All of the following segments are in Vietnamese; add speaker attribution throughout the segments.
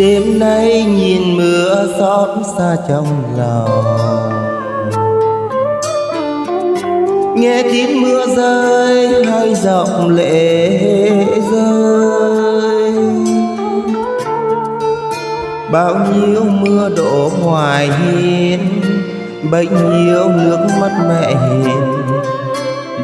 Speaker 1: đêm nay nhìn mưa xót xa trong lòng. Nghe tiếng mưa rơi hai giọng lệ rơi. Bao nhiêu mưa đổ hoài hiên, bấy nhiêu nước mắt mẹ hiền.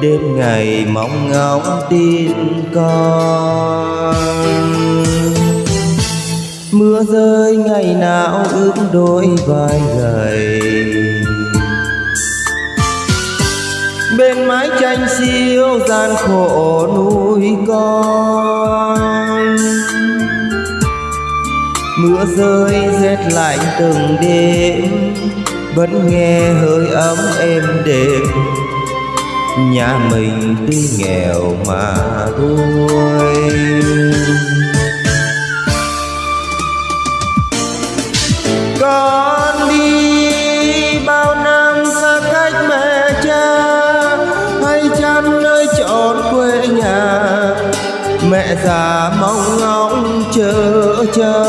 Speaker 1: Đêm ngày mong ngóng tin con mưa rơi, ngày nào ướt đôi vai gầy. Bên mái tranh xiêu gian khổ nuôi con. Mưa rơi, rét lạnh từng đêm, vẫn nghe hơi ấm êm đềm. Nhà mình tuy nghèo mà vui. Già mong ngóng chờ chờ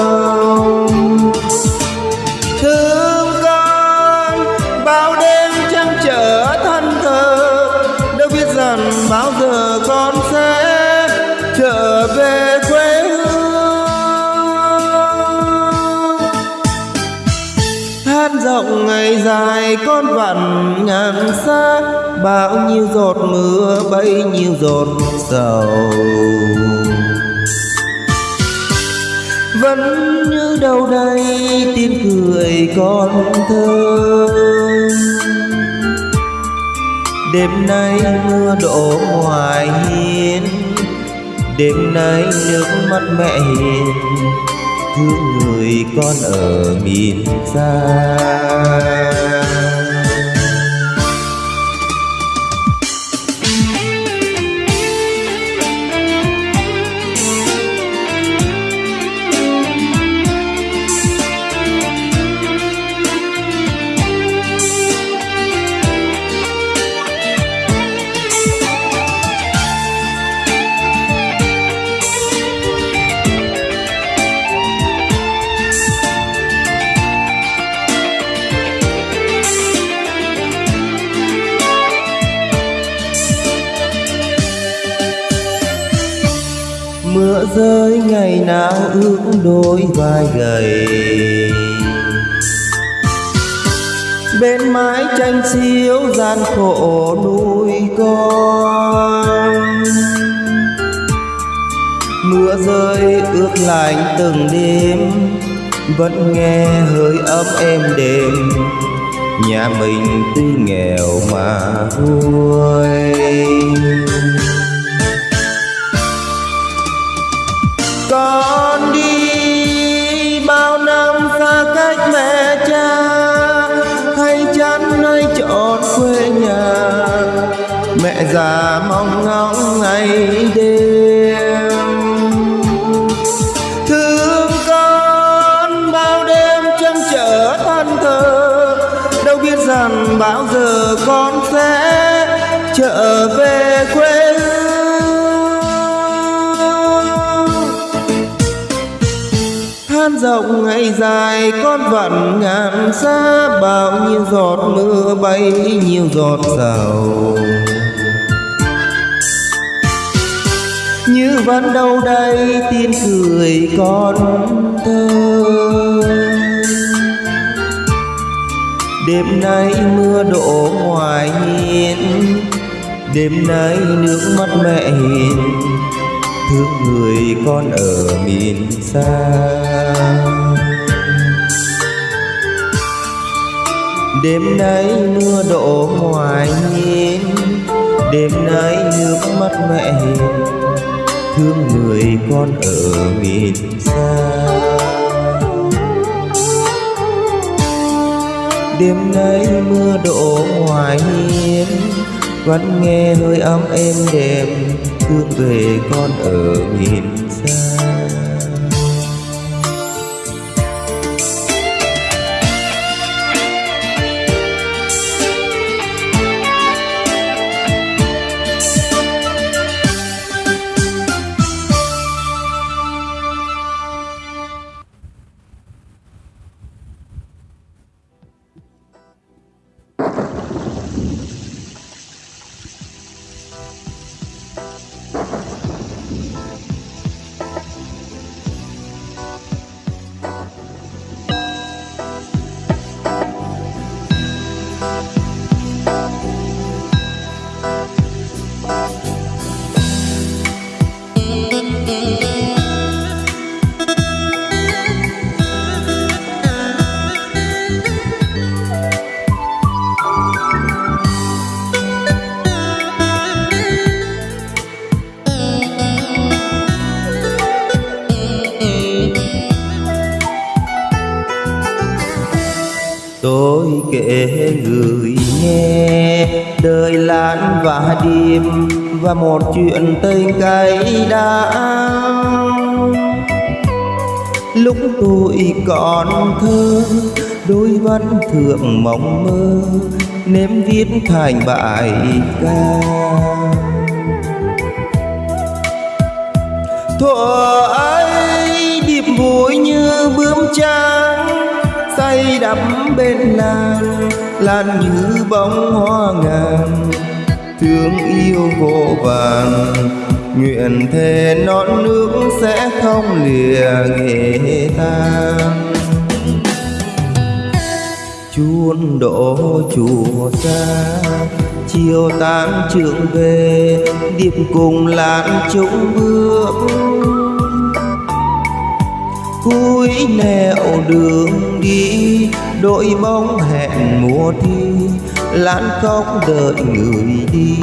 Speaker 1: thương con, bao đêm trăng trở thân thờ. Đâu biết rằng bao giờ con sẽ trở về quê hương. Hát rộng ngày dài con vặn ngàn xa, bao nhiêu giọt mưa, bấy nhiêu giọt sầu vẫn như đâu đây tiếng cười con thơ. Đêm nay mưa đổ ngoài hiên, đêm nay nước mắt mẹ hiền thương người con ở miền xa. Ướt đôi vai gầy. Bên mái tranh xiêu gian khổ nuôi con. Mưa rơi ướt lạnh từng đêm, vẫn nghe hơi ấm êm đềm. Nhà mình tuy nghèo mà vui. Con quê nhà. Mẹ già mong ngóng ngày đêm. Thương con bao đêm trăng trở thân thờ đâu biết rằng bao giờ con sẽ trở về. Rộng ngày dài, con vặn ngàn xa, bao nhiêu giọt mưa bay, nhiều giọt sầu như vẫn đâu đây tin cười con thơ. Đêm nay mưa đổ ngoài hiên, đêm nay nước mắt mẹ hiền thương người con ở miền xa. Đêm nay mưa đổ ngoài hiên đêm nay nước mắt mẹ hiền, thương người con ở miền xa. Đêm nay mưa đổ ngoài hiên vẫn nghe hơi ấm êm đềm thương về con ở miền xa một chuyện tình cay đắng lúc tôi còn thơ, đôi văn thượng mộng mơ, nếm viết thành bài ca. Thuở ấy điệp vui như bướm trắng, say đắm bên nàng lan như bóng hoa ngàn thương yêu vô vàn. Nguyện thề non nước sẽ không lìa nghệ tan chuôn đổ chùa xa chiều tan trường về, điệp cùng làn chúng bước. Cuối nẻo đường đi, đội bóng hẹn mùa thi lãn khóc đợi người đi.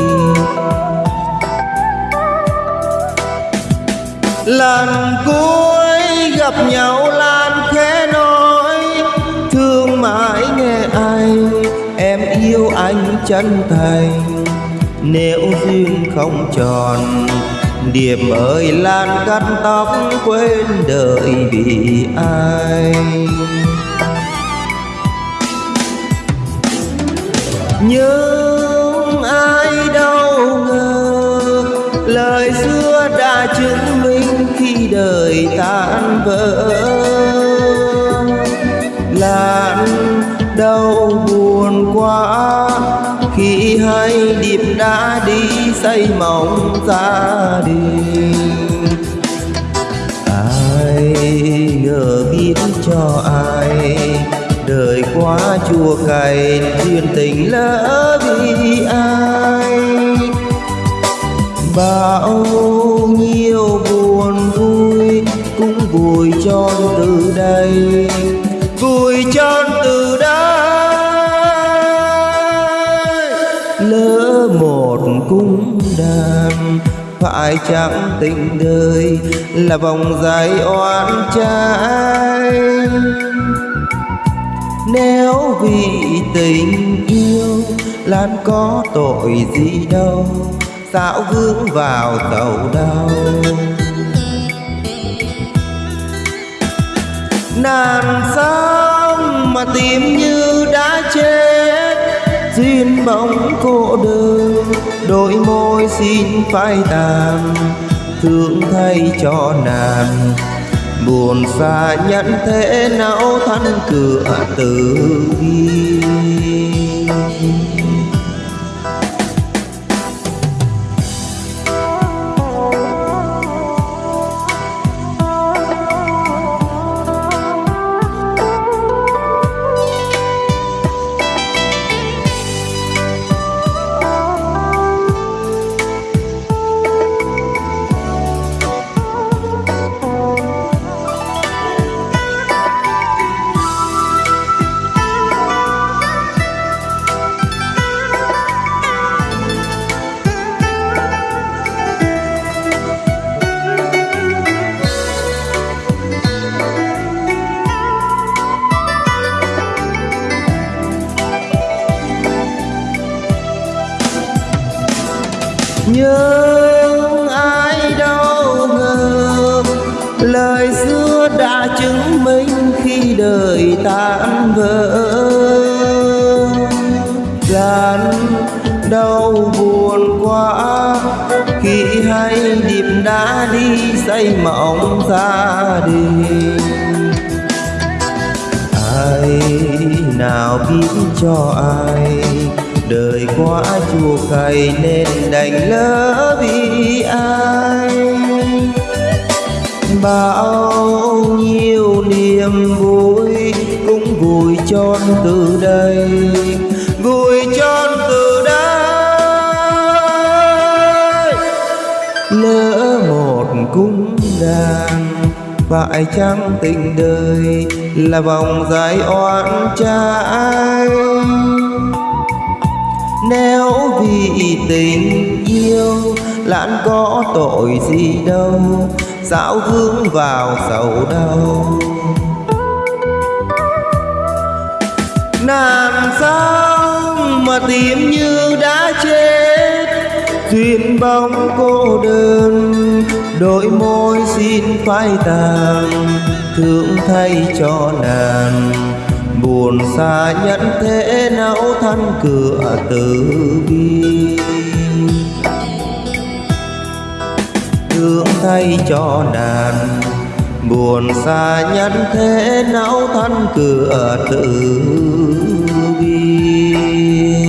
Speaker 1: Lần cuối gặp nhau lan khẽ nói, thương mãi nghe anh em yêu anh chân thành. Nếu duyên không tròn Điềm ơi lan cắt tóc quên đợi vì ai. Nhưng ai đâu ngờ Lời xưa đã chứng minh khi đời tan vỡ. Làn đau buồn quá, khi hai điệp đã đi xây mộng gia đình ai ngờ biết cho ai quá chua cay duyên tình lỡ vì ai bao nhiêu buồn vui cũng vùi cho từ đây, vùi cho từ đây. lỡ một cung đàn phải chẳng tình đời là vòng dài oan trái nếu vì tình yêu lan có tội gì đâu. Sao vướng vào tàu đau. Nàn sóng mà tìm như đã chết? Duyên bóng cô đơn, đôi môi xin phai tàn. Thương thay cho nàng buồn xa nhận thế não thân cửa từ bi nhưng ai đâu ngờ lời xưa đã chứng minh khi đời tan vỡ gian đau buồn quá, khi hai điệp đã đi xây mộng gia đình. Ai nào biết cho ai? Quá chua cay nên đành lỡ vì ai. Bao nhiêu niềm vui cũng vùi tròn từ đây, vùi tròn từ đây. Lỡ một cung đàn phải chăng tình đời là vòng dài oan trái? Nếu vì tình yêu lãn có tội gì đâu? Sao vướng vào sầu đau làm sao mà tìm như đã chết, duyên bóng cô đơn, đôi môi xin phai tàn, thương thay cho nàng buồn xa nhận thế nấu thân cửa từ bi. Thương thay cho đàn, buồn xa nhân thế não thân cửa tử bi.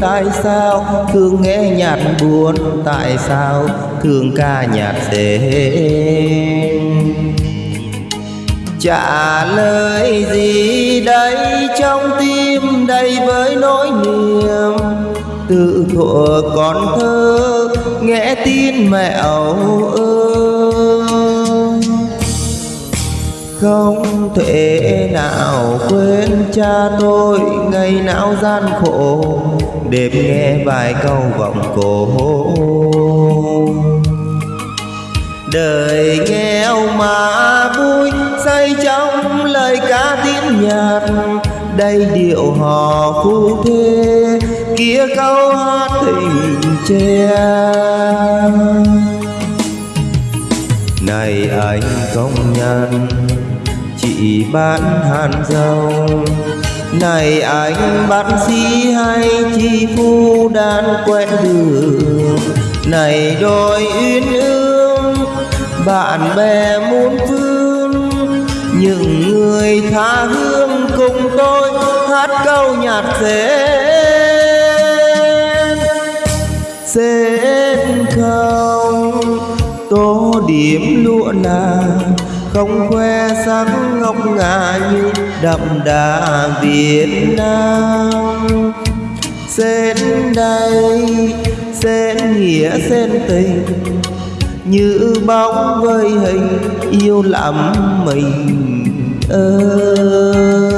Speaker 1: Tại sao? Thường nghe nhạc buồn, Tại sao? Thường ca nhạc dễ. Trả lời gì đây, trong tim đầy với nỗi niềm. Tự thuở còn thơ, nghe tin mẹ âu ơi không thể nào quên cha tôi, ngày nào gian khổ đêm nghe vài câu vọng cổ. Đời nghèo mà vui, say trong lời ca tiếng nhạc. Đây điệu hò phu thê, kia câu hát tình tre. Này anh công nhân, chị bán hàn rong này anh, bác sĩ hay chi phu đan quen đường. Này đôi uyên ương, bạn bè muôn phương. Những người tha hương cùng tôi, hát câu nhạc rên rên không tô điểm lụa nàng không khoe sắc ngọc ngà như đậm đà Việt Nam. Xên đây xên nghĩa xên tình, như bóng với hình, yêu lắm mình ơi.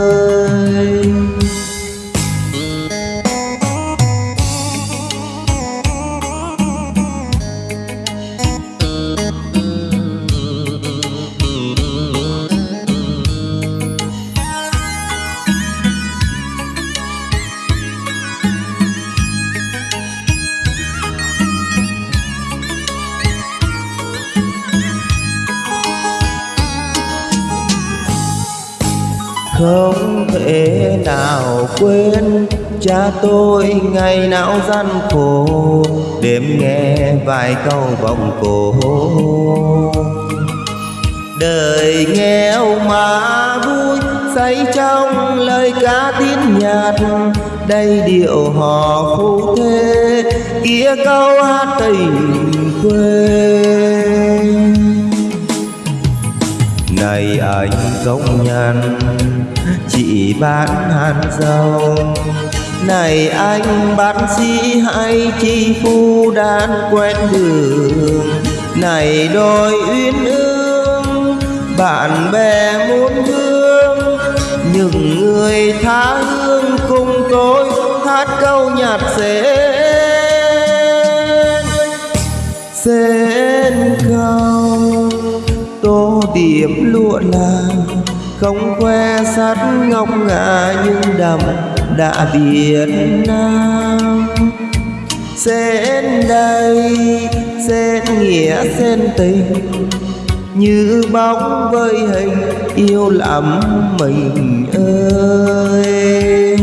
Speaker 1: Nào quên cha tôi ngày nào gian khổ, đêm nghe vài câu vòng cổ. Đời nghèo mà vui, say trong lời ca tiếng nhạc. Đây điệu hò phu thế kia câu hát tình quê. Này anh công nhân chị bán hàn dầu này anh bác sĩ hay chi phu đan quen đường. Này đôi uyên ương, bạn bè muốn hương những người tha hương cùng tôi, hát câu nhạc rên sen câu tô điểm lụa làng không khoe sắt ngọc ngà nhưng đậm đã Việt Nam. Xen đây, xen nghĩa, xen tình, như bóng vơi hình yêu lắm mình ơi.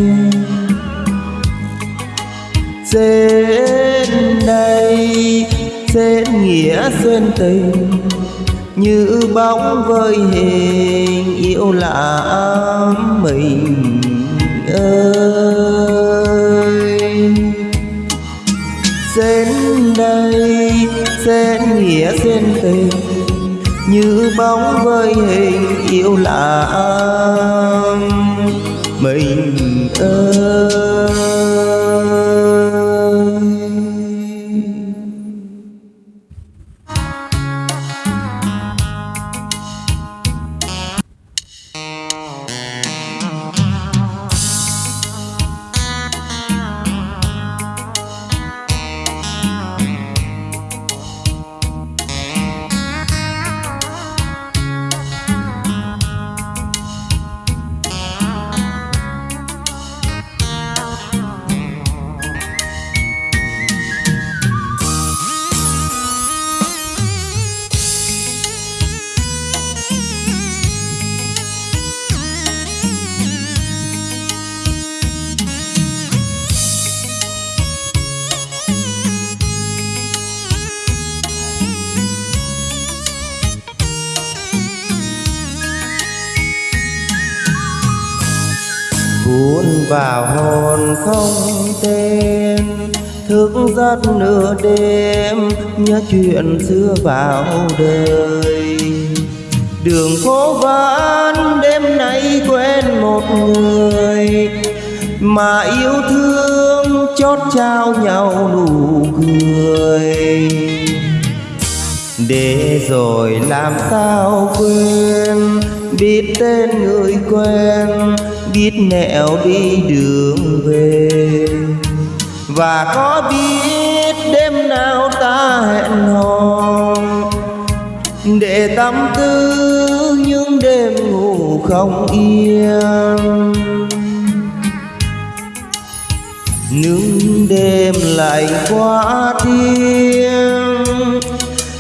Speaker 1: Xen đây, xen nghĩa xuyên tình như bóng với hình yêu lạ mình ơi. Xen đây, xen nghĩa, xen tình, như bóng với hình yêu lạ mình ơi. Vào hồn không tên. Thức giấc nửa đêm, nhớ chuyện xưa vào đời. Đường phố vắng, đêm nay quên một người. Mà yêu thương chót trao nhau nụ cười. Để rồi làm sao quên, biết tên người quen biết nẻo đi đường về. Và có biết đêm nào ta hẹn hò. Để tâm tư những đêm ngủ không yên. Những đêm lạnh quá thiên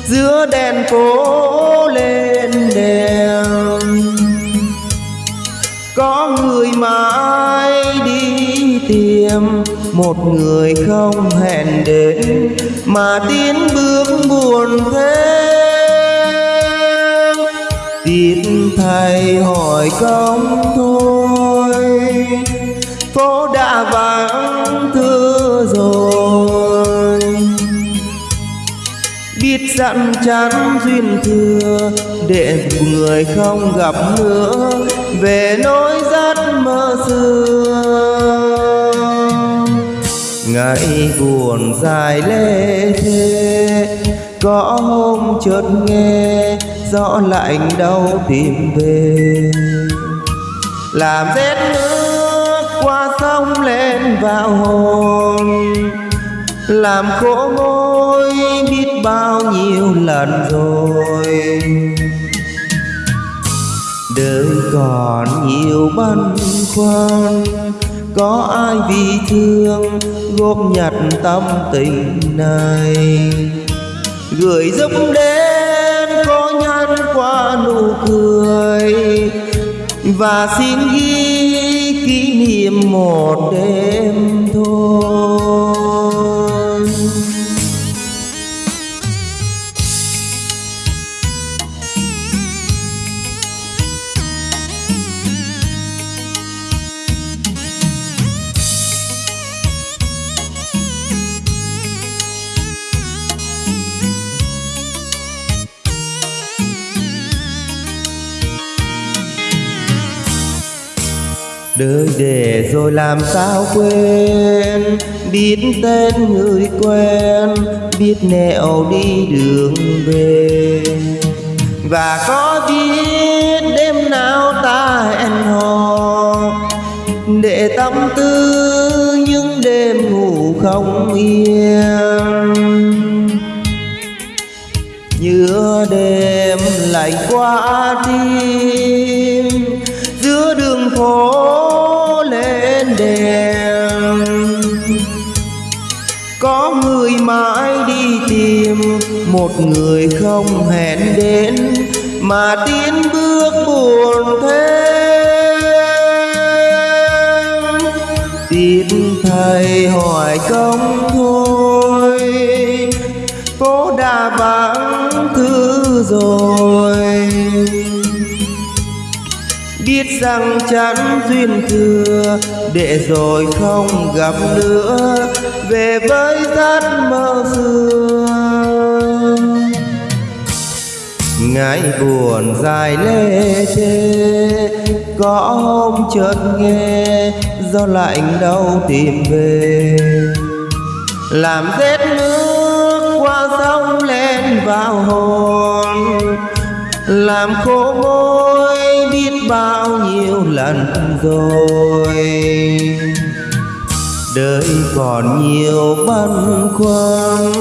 Speaker 1: giữa đèn phố lên đèn có người mãi đi tìm, một người không hẹn đến, mà tiến bước buồn thế tiếc thầy hỏi công thôi, phố đã vắng, thưa rồi. Dặn chắn duyên thừa, để người không gặp nữa, về nỗi giấc mơ xưa. Ngày buồn dài lê thế có hôm chợt nghe rõ lạnh đau tìm về. Làm rét nước qua sông lên vào hồn, làm khổ môi bao nhiêu lần rồi. Đời còn nhiều băn khoăn, có ai vì thương góp nhặt tâm tình này? Gửi giúp đến có nhăn qua nụ cười, và xin ghi kỷ niệm một đêm thôi. Đời để rồi làm sao quên? Biết tên người quen, biết nẻo đi đường về. Và có biết đêm nào ta hẹn hò? Để tâm tư những đêm ngủ không yên. Nhớ đêm lạnh qua tim, giữa đường phố tim tìm một người không hẹn đến mà tiến bước buồn thêm. Tiếc thầy hỏi công thôi phố đã vắng thứ rồi biết rằng chẳng duyên thừa, để rồi không gặp nữa. Về với giấc mơ xưa. Ngày buồn dài lê thê, có hôm chợt nghe do lạnh đâu tìm về. Làm rét nước qua sông lên vào hồn, làm khô môi bao nhiêu lần rồi. Đời còn nhiều băn khoăn,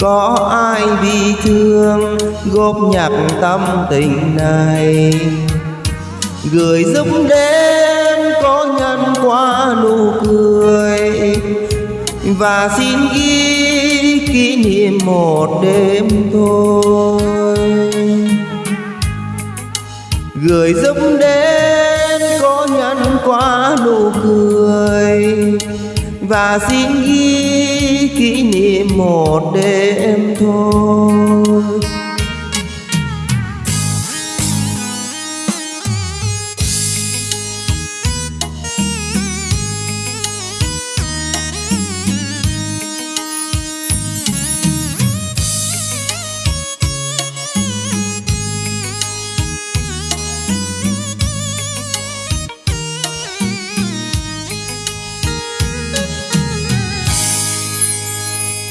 Speaker 1: có ai bị thương góp nhặt tâm tình này? Gửi giúp đến có nhân qua nụ cười, và xin ghi kỷ niệm một đêm thôi gửi giúp đến có nhân qua nụ cười và xin ghi kỷ niệm một đêm thôi.